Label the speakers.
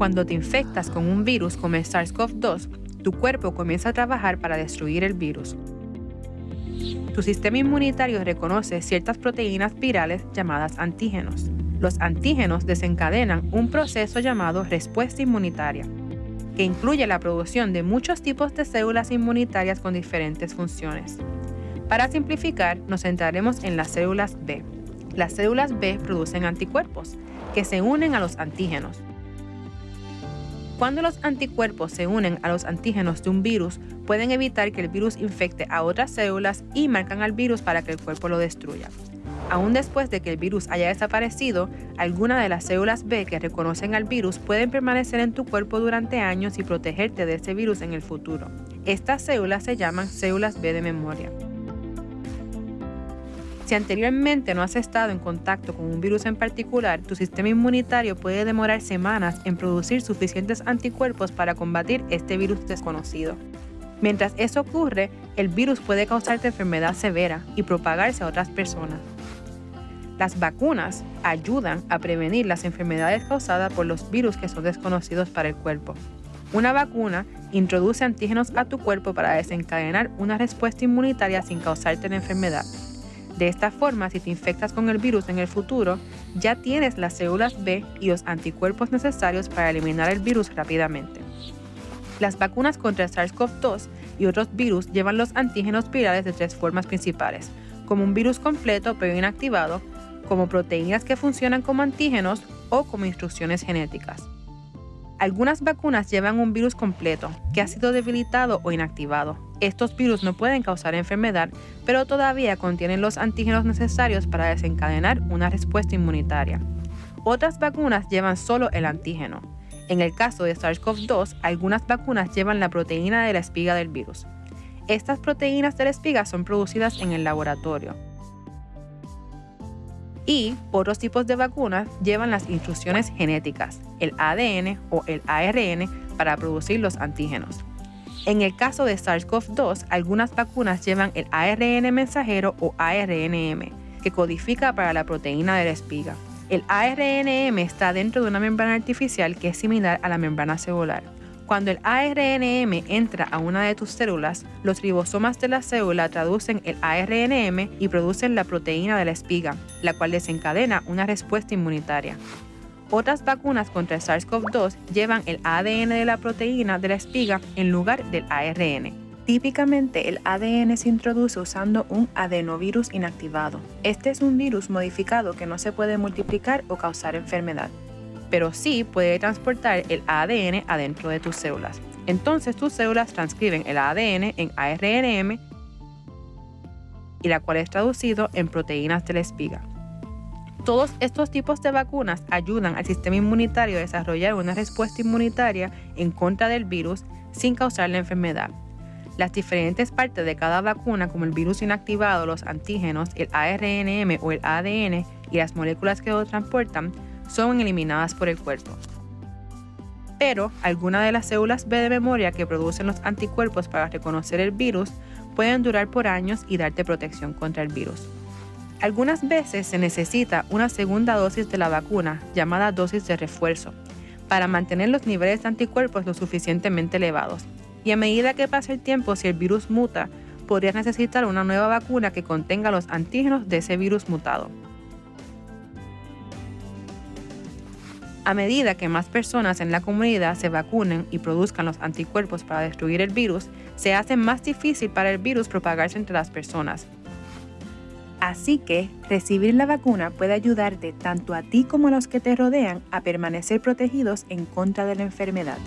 Speaker 1: Cuando te infectas con un virus como el SARS-CoV-2, tu cuerpo comienza a trabajar para destruir el virus. Tu sistema inmunitario reconoce ciertas proteínas virales llamadas antígenos. Los antígenos desencadenan un proceso llamado respuesta inmunitaria, que incluye la producción de muchos tipos de células inmunitarias con diferentes funciones. Para simplificar, nos centraremos en las células B. Las células B producen anticuerpos, que se unen a los antígenos. Cuando los anticuerpos se unen a los antígenos de un virus, pueden evitar que el virus infecte a otras células y marcan al virus para que el cuerpo lo destruya. Aún después de que el virus haya desaparecido, algunas de las células B que reconocen al virus pueden permanecer en tu cuerpo durante años y protegerte de ese virus en el futuro. Estas células se llaman células B de memoria. Si anteriormente no has estado en contacto con un virus en particular, tu sistema inmunitario puede demorar semanas en producir suficientes anticuerpos para combatir este virus desconocido. Mientras eso ocurre, el virus puede causarte enfermedad severa y propagarse a otras personas. Las vacunas ayudan a prevenir las enfermedades causadas por los virus que son desconocidos para el cuerpo. Una vacuna introduce antígenos a tu cuerpo para desencadenar una respuesta inmunitaria sin causarte la enfermedad. De esta forma, si te infectas con el virus en el futuro, ya tienes las células B y los anticuerpos necesarios para eliminar el virus rápidamente. Las vacunas contra el SARS-CoV-2 y otros virus llevan los antígenos virales de tres formas principales, como un virus completo pero inactivado, como proteínas que funcionan como antígenos o como instrucciones genéticas. Algunas vacunas llevan un virus completo que ha sido debilitado o inactivado. Estos virus no pueden causar enfermedad, pero todavía contienen los antígenos necesarios para desencadenar una respuesta inmunitaria. Otras vacunas llevan solo el antígeno. En el caso de SARS-CoV-2, algunas vacunas llevan la proteína de la espiga del virus. Estas proteínas de la espiga son producidas en el laboratorio y otros tipos de vacunas llevan las instrucciones genéticas, el ADN o el ARN, para producir los antígenos. En el caso de SARS-CoV-2, algunas vacunas llevan el ARN mensajero o ARNM, que codifica para la proteína de la espiga. El ARNM está dentro de una membrana artificial que es similar a la membrana celular. Cuando el ARNM entra a una de tus células, los ribosomas de la célula traducen el ARNM y producen la proteína de la espiga, la cual desencadena una respuesta inmunitaria. Otras vacunas contra el SARS-CoV-2 llevan el ADN de la proteína de la espiga en lugar del ARN. Típicamente el ADN se introduce usando un adenovirus inactivado. Este es un virus modificado que no se puede multiplicar o causar enfermedad pero sí puede transportar el ADN adentro de tus células. Entonces tus células transcriben el ADN en ARNM y la cual es traducido en proteínas de la espiga. Todos estos tipos de vacunas ayudan al sistema inmunitario a desarrollar una respuesta inmunitaria en contra del virus sin causar la enfermedad. Las diferentes partes de cada vacuna, como el virus inactivado, los antígenos, el ARNM o el ADN y las moléculas que lo transportan, son eliminadas por el cuerpo. Pero algunas de las células B de memoria que producen los anticuerpos para reconocer el virus pueden durar por años y darte protección contra el virus. Algunas veces se necesita una segunda dosis de la vacuna, llamada dosis de refuerzo, para mantener los niveles de anticuerpos lo suficientemente elevados. Y a medida que pasa el tiempo, si el virus muta, podrías necesitar una nueva vacuna que contenga los antígenos de ese virus mutado. A medida que más personas en la comunidad se vacunen y produzcan los anticuerpos para destruir el virus, se hace más difícil para el virus propagarse entre las personas. Así que recibir la vacuna puede ayudarte tanto a ti como a los que te rodean a permanecer protegidos en contra de la enfermedad.